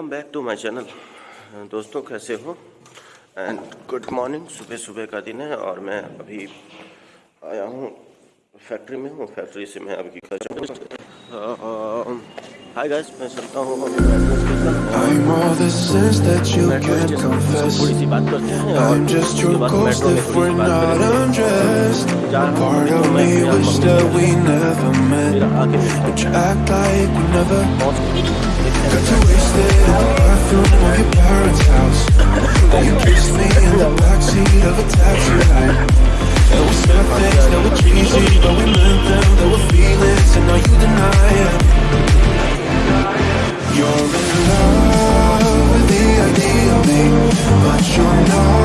Welcome back to my channel दोस्तों कैसे हो? एंड गुड मॉर्निंग सुबह सुबह का दिन है और मैं अभी आया हूँ फैक्ट्री में हूँ फैक्ट्री से मैं अभी घर हाय गाइस मैं सुनता हूँ you kissed me in the backseat of a taxi ride. And we said things that were cheesy But we meant them, there were feelings And now you deny it. You're in love with the idea of me But you're not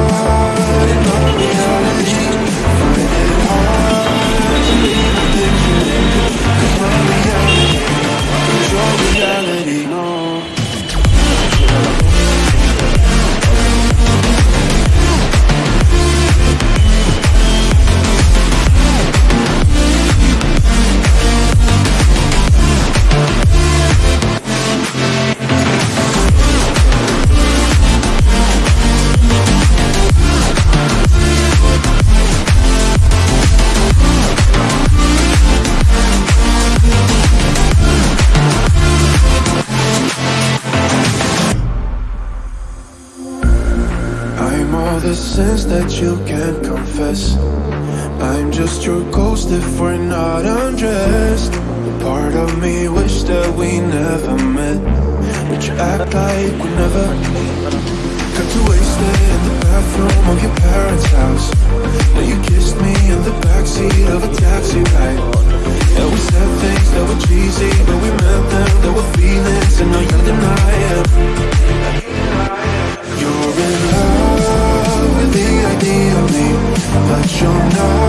The sins that you can't confess. I'm just your ghost if we're not undressed. Part of me wish that we never met. But you act like we never Got too wasted in the bathroom of your parents' you're not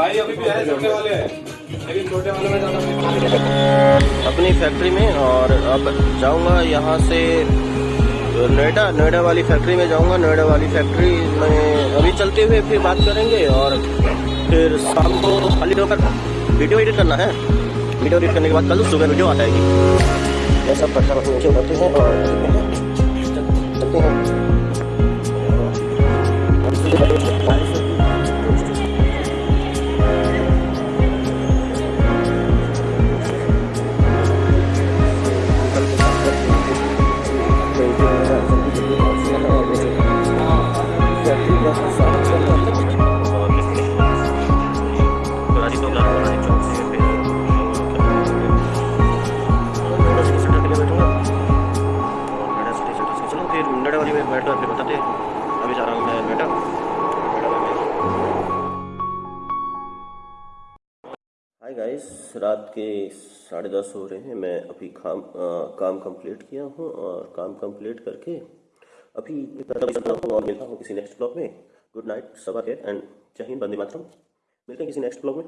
भाई अभी भी है छोटे वाले। लेकिन छोटे वाले में ज़्यादा अपनी फैक्ट्री में और अब जाऊँगा यहाँ से नोएडा नोएडा वाली फैक्ट्री में जाऊँगा। नोएडा वाली फैक्ट्री में अभी चलते हुए फिर बात करेंगे और फिर शाम को खाली होकर वीडियो एडिट करना है। वीडियो एडिट करने के बाद कल सुबह वीडियो आ जाएगी। ये सब पत्थर नीचे उतरते हैं और चलते हैं। बेटा हाय गाइस रात के साढ़े दस हो रहे हैं। मैं अभी काम आ, काम कंप्लीट किया हूँ और काम कंप्लीट करके अभी और मिलता हूँ किसी नेक्स्ट ब्लॉग में। गुड नाइट सबा केयर एंड जय हिंद बंदे मातरम। मिलते हैं किसी नेक्स्ट ब्लॉग में